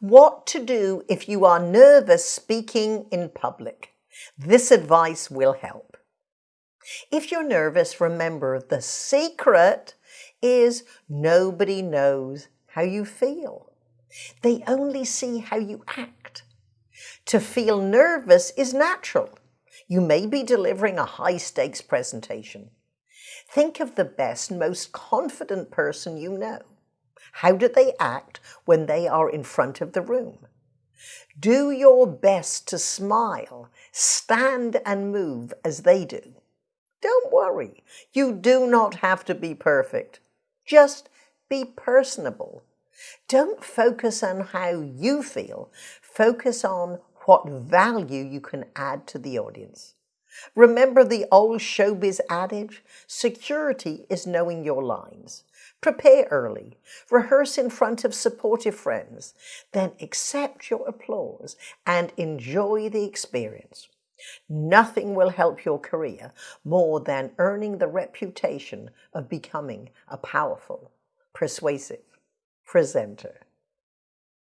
What to do if you are nervous speaking in public. This advice will help. If you're nervous, remember the secret is nobody knows how you feel. They only see how you act. To feel nervous is natural. You may be delivering a high stakes presentation. Think of the best, most confident person you know. How do they act when they are in front of the room? Do your best to smile, stand and move as they do. Don't worry, you do not have to be perfect. Just be personable. Don't focus on how you feel, focus on what value you can add to the audience. Remember the old showbiz adage, security is knowing your lines. Prepare early, rehearse in front of supportive friends, then accept your applause and enjoy the experience. Nothing will help your career more than earning the reputation of becoming a powerful, persuasive presenter.